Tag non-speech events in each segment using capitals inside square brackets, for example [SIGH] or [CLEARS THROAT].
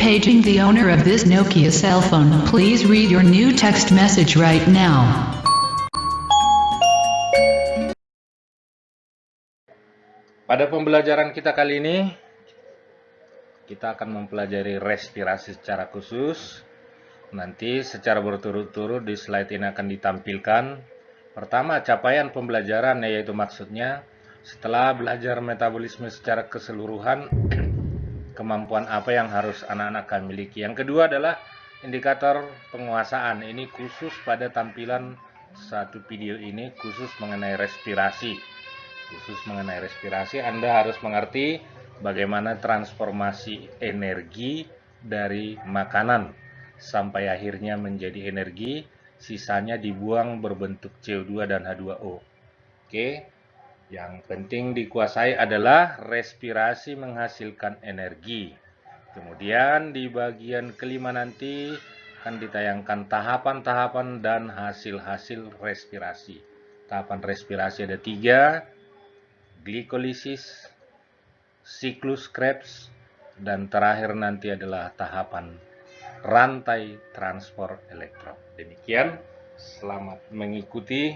Paging the owner of this Nokia cell phone. Please read your new text message right now. Pada pembelajaran kita kali ini, kita akan mempelajari respirasi secara khusus. Nanti secara berturut-turut di slide ini akan ditampilkan. Pertama, capaian pembelajaran yaitu maksudnya setelah belajar metabolisme secara keseluruhan, [CLEARS THROAT] kemampuan apa yang harus anak-anak kami miliki. Yang kedua adalah indikator penguasaan. Ini khusus pada tampilan satu video ini khusus mengenai respirasi khusus mengenai respirasi, Anda harus mengerti bagaimana transformasi energi dari makanan sampai akhirnya menjadi energi, sisanya dibuang berbentuk CO2 dan H2O. Oke, yang penting dikuasai adalah respirasi menghasilkan energi. Kemudian di bagian kelima nanti akan ditayangkan tahapan-tahapan dan hasil-hasil respirasi. Tahapan respirasi ada tiga, glikolisis, siklus Krebs, dan terakhir nanti adalah tahapan rantai transport elektron. Demikian, selamat mengikuti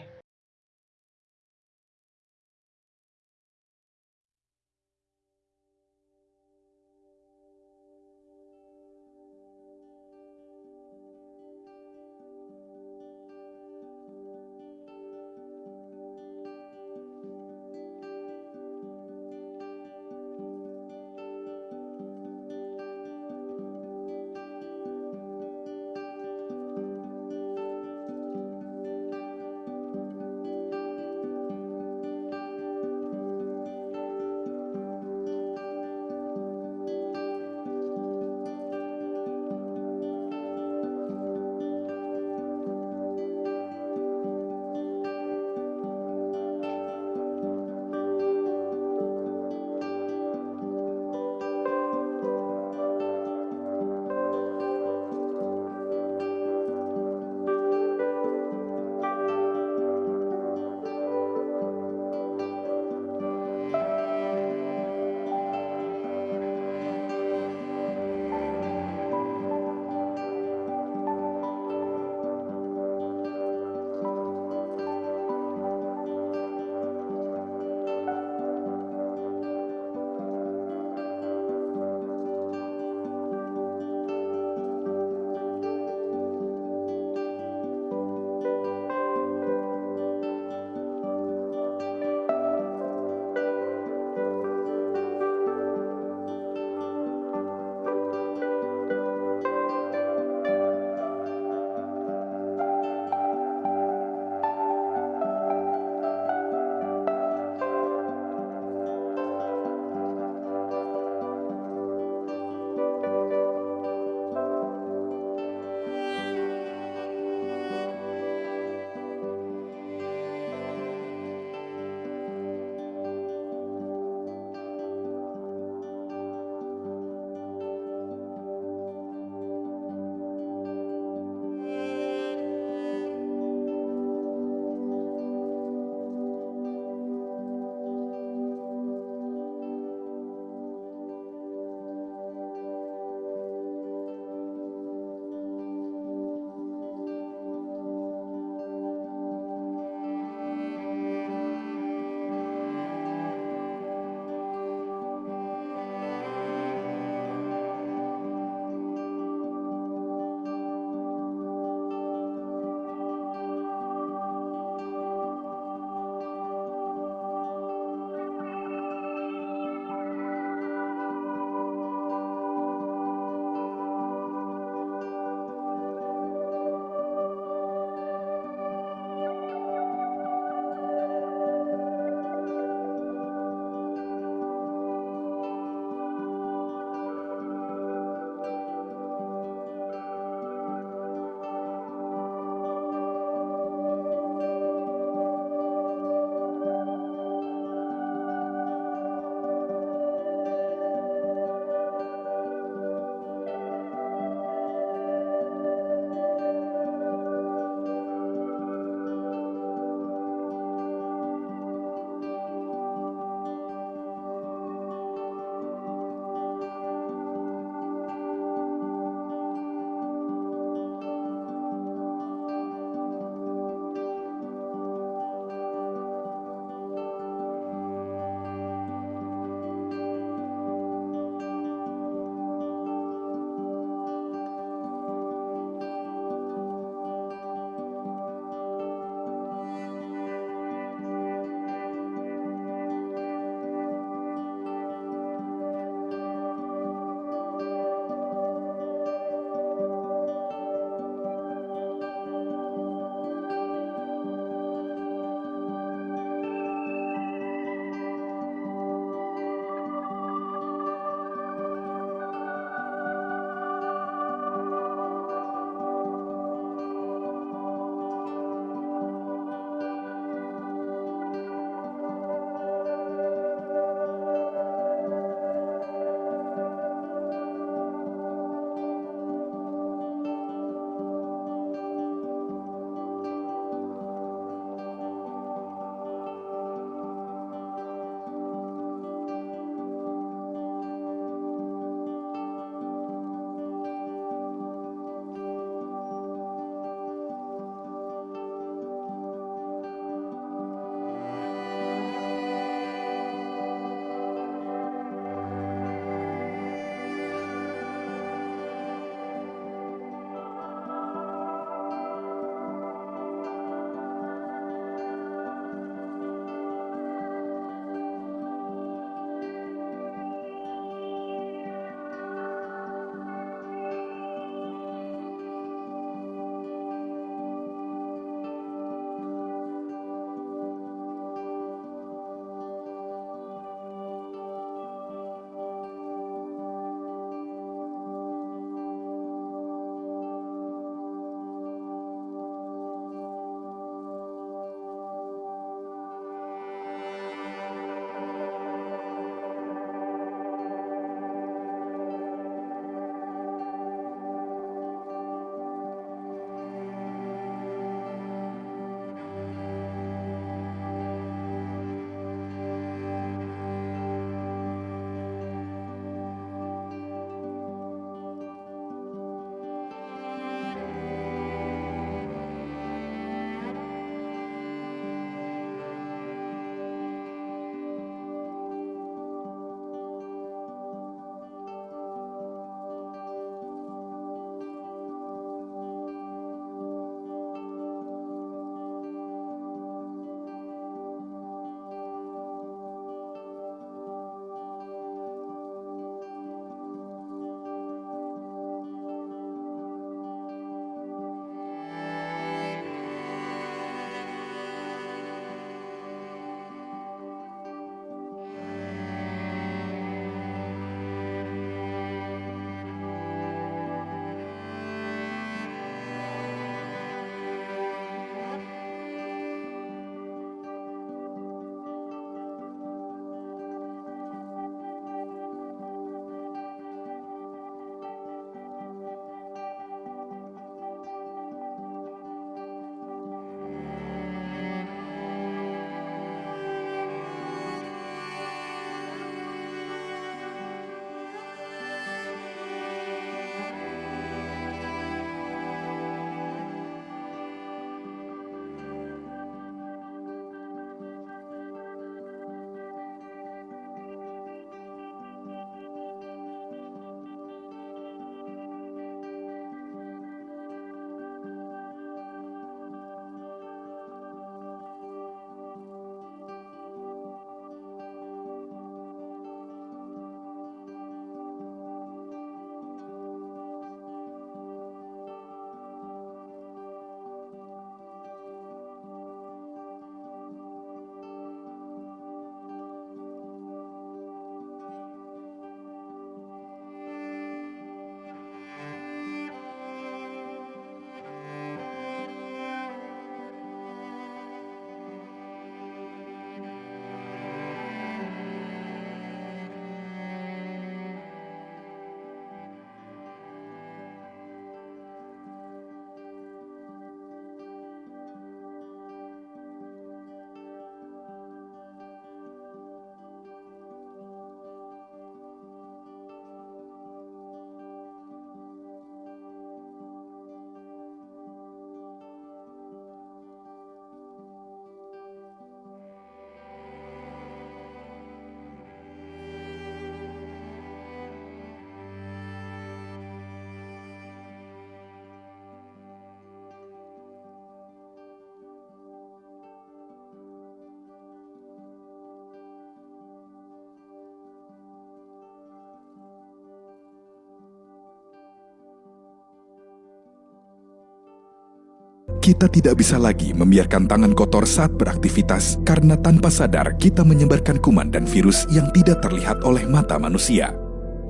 Kita tidak bisa lagi membiarkan tangan kotor saat beraktivitas karena tanpa sadar kita menyebarkan kuman dan virus yang tidak terlihat oleh mata manusia.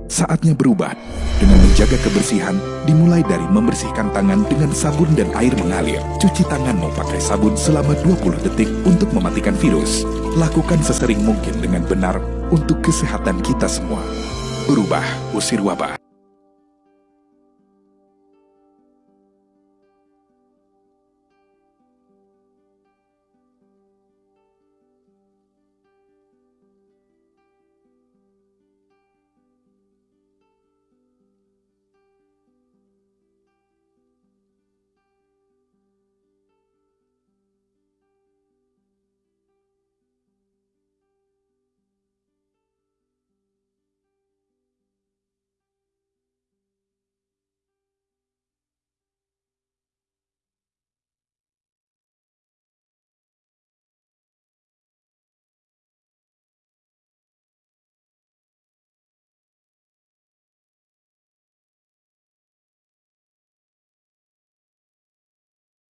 Saatnya berubah dengan menjaga kebersihan dimulai dari membersihkan tangan dengan sabun dan air mengalir. Cuci tanganmu pakai sabun selama 20 detik untuk mematikan virus. Lakukan sesering mungkin dengan benar untuk kesehatan kita semua. Berubah, usir wabah.